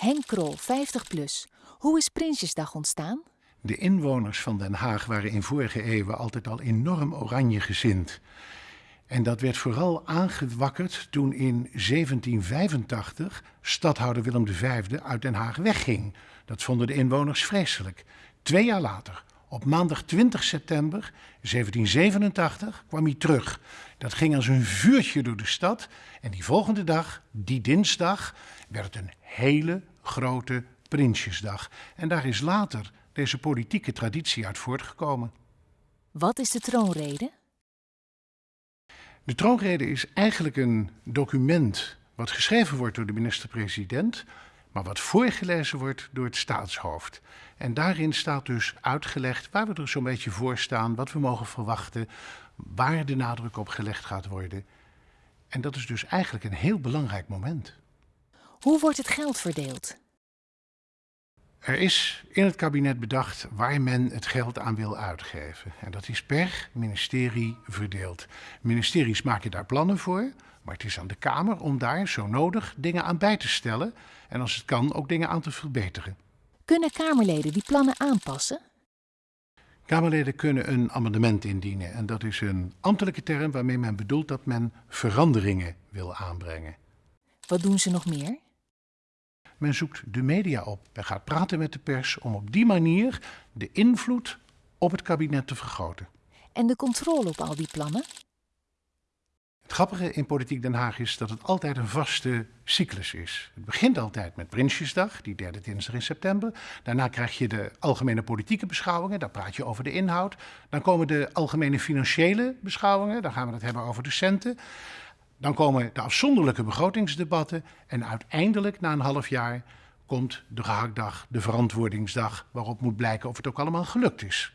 Henk Krol, 50 plus. Hoe is Prinsjesdag ontstaan? De inwoners van Den Haag waren in vorige eeuwen altijd al enorm oranje gezind. En dat werd vooral aangewakkerd toen in 1785 stadhouder Willem V uit Den Haag wegging. Dat vonden de inwoners vreselijk. Twee jaar later, op maandag 20 september 1787, kwam hij terug. Dat ging als een vuurtje door de stad. En die volgende dag, die dinsdag, werd het een hele grote Prinsjesdag. En daar is later deze politieke traditie uit voortgekomen. Wat is de troonrede? De troonrede is eigenlijk een document wat geschreven wordt door de minister-president, maar wat voorgelezen wordt door het staatshoofd. En daarin staat dus uitgelegd waar we er zo'n beetje voor staan, wat we mogen verwachten, waar de nadruk op gelegd gaat worden. En dat is dus eigenlijk een heel belangrijk moment. Hoe wordt het geld verdeeld? Er is in het kabinet bedacht waar men het geld aan wil uitgeven. En dat is per ministerie verdeeld. Ministeries maken daar plannen voor, maar het is aan de Kamer om daar zo nodig dingen aan bij te stellen. En als het kan ook dingen aan te verbeteren. Kunnen Kamerleden die plannen aanpassen? Kamerleden kunnen een amendement indienen. En dat is een ambtelijke term waarmee men bedoelt dat men veranderingen wil aanbrengen. Wat doen ze nog meer? Men zoekt de media op en gaat praten met de pers om op die manier de invloed op het kabinet te vergroten. En de controle op al die plannen? Het grappige in Politiek Den Haag is dat het altijd een vaste cyclus is. Het begint altijd met Prinsjesdag, die derde dinsdag in september. Daarna krijg je de algemene politieke beschouwingen, daar praat je over de inhoud. Dan komen de algemene financiële beschouwingen, daar gaan we het hebben over de centen. Dan komen de afzonderlijke begrotingsdebatten en uiteindelijk na een half jaar komt de gehaktdag, de verantwoordingsdag, waarop moet blijken of het ook allemaal gelukt is.